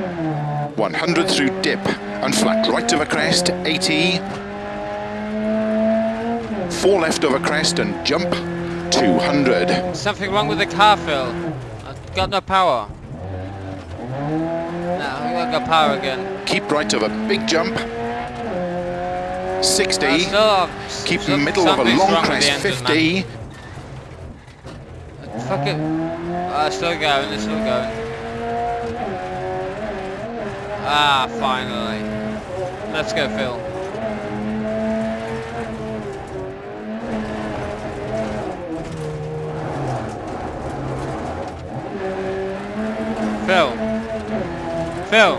100 through dip and flat right of a crest, 80. Four left of a crest and jump, 200. Something wrong with the car, Phil. I've got no power. No, I've got power again. Keep right of a big jump, 60. Uh, still, Keep still- middle of a long crest, 50. Fuck it. Uh, still going, it's still going. Ah, finally. Let's go, Phil. Phil. Phil.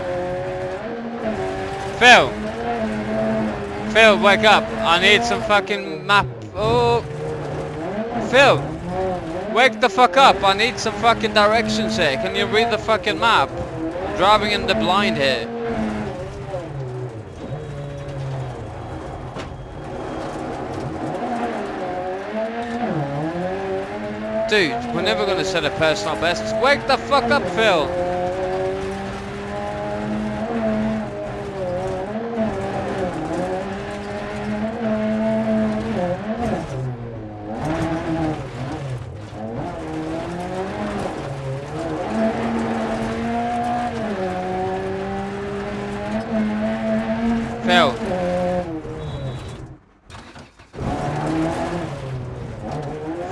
Phil. Phil, wake up. I need some fucking map. Oh. Phil. Wake the fuck up. I need some fucking directions here. Can you read the fucking map? Driving in the blind here. Dude, we're never gonna set a personal best. Wake the fuck up. Phil.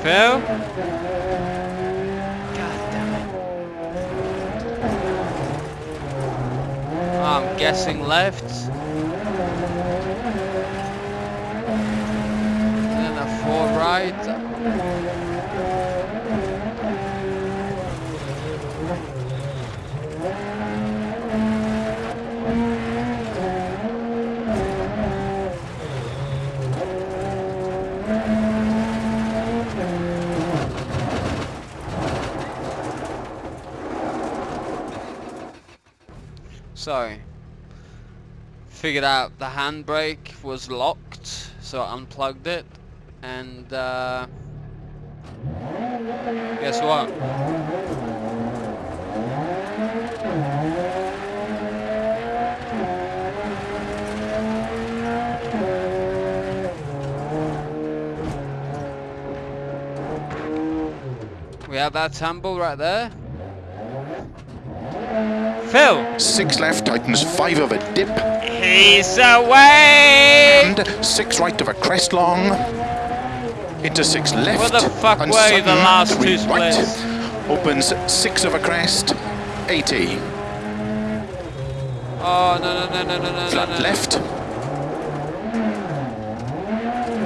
Phil? God damn it. I'm guessing left. Then a four right. So, figured out the handbrake was locked, so I unplugged it, and uh, guess what? We have that tumble right there. Phil! Six left, tightens five of a dip. He's away! And six right of a crest long. Into six left. Where the fuck and were the last two right. Opens six of a crest. 80. Oh, no, no, no, no, no, no, Flat no, no. left.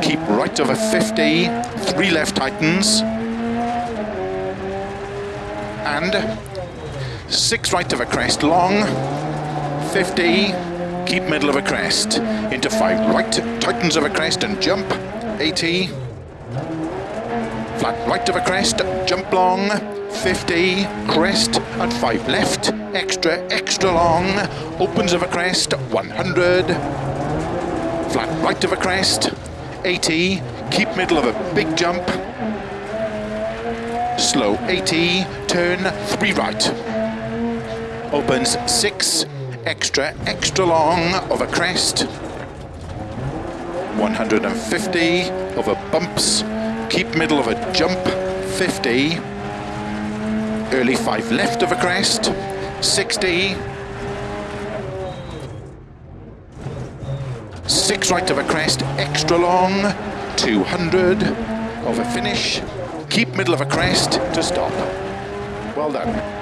Keep right of a 50. Three left tightens. And six right of a crest long. 50. Keep middle of a crest. Into five right. Tightens of a crest and jump. 80. Flat right of a crest. Jump long. 50. Crest. And five left. Extra, extra long. Opens of a crest. 100. Flat right of a crest. 80. Keep middle of a big jump. Slow 80. Turn 3 right. Opens 6. Extra, extra long of a crest. 150 of a bumps. Keep middle of a jump. 50. Early 5 left of a crest. 60. 6 right of a crest, extra long, 200 of a finish, keep middle of a crest to stop. Well done.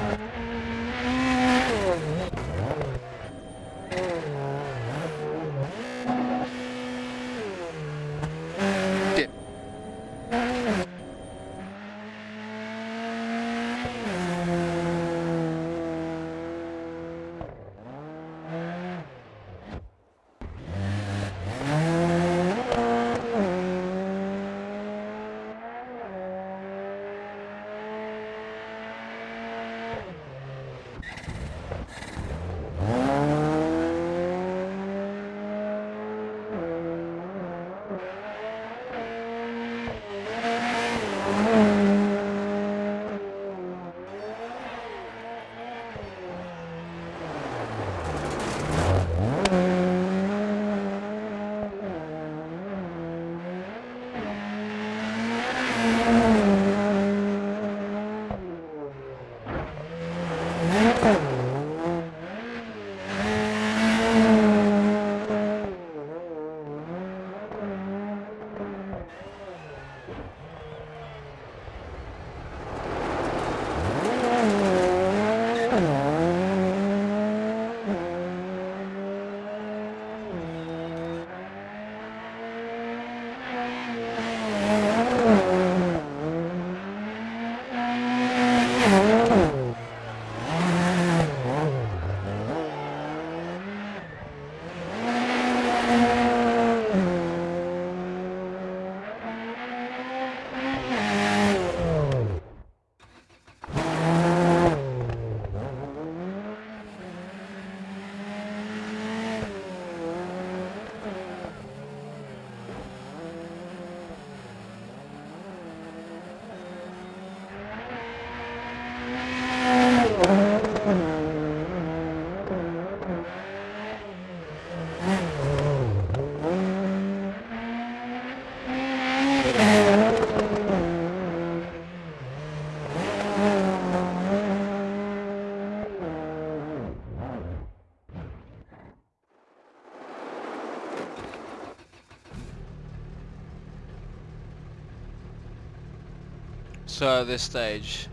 So at this stage,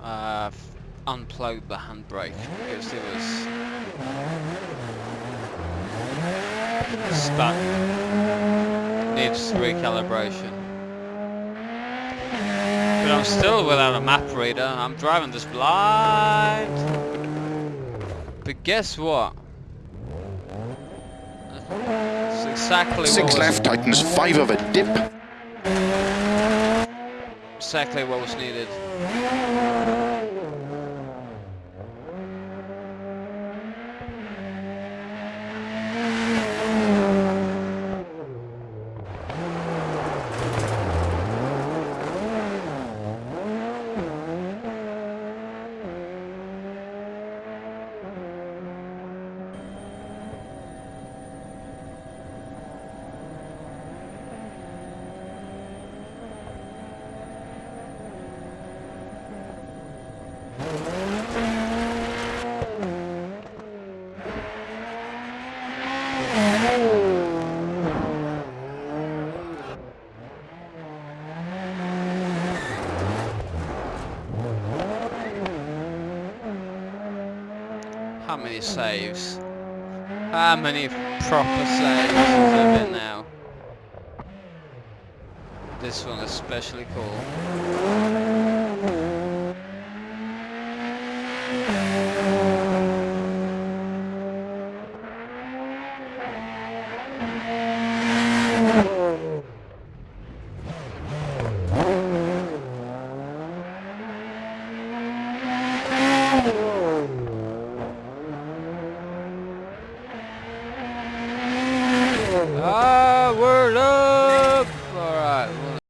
uh, unplugged the handbrake because it was stuck. Needs recalibration. But I'm still without a map reader. I'm driving this blind. But guess what? It's exactly Six what left, tightens five of a dip. Exactly what was needed. Many saves? How many proper saves has there been now? This one is especially cool.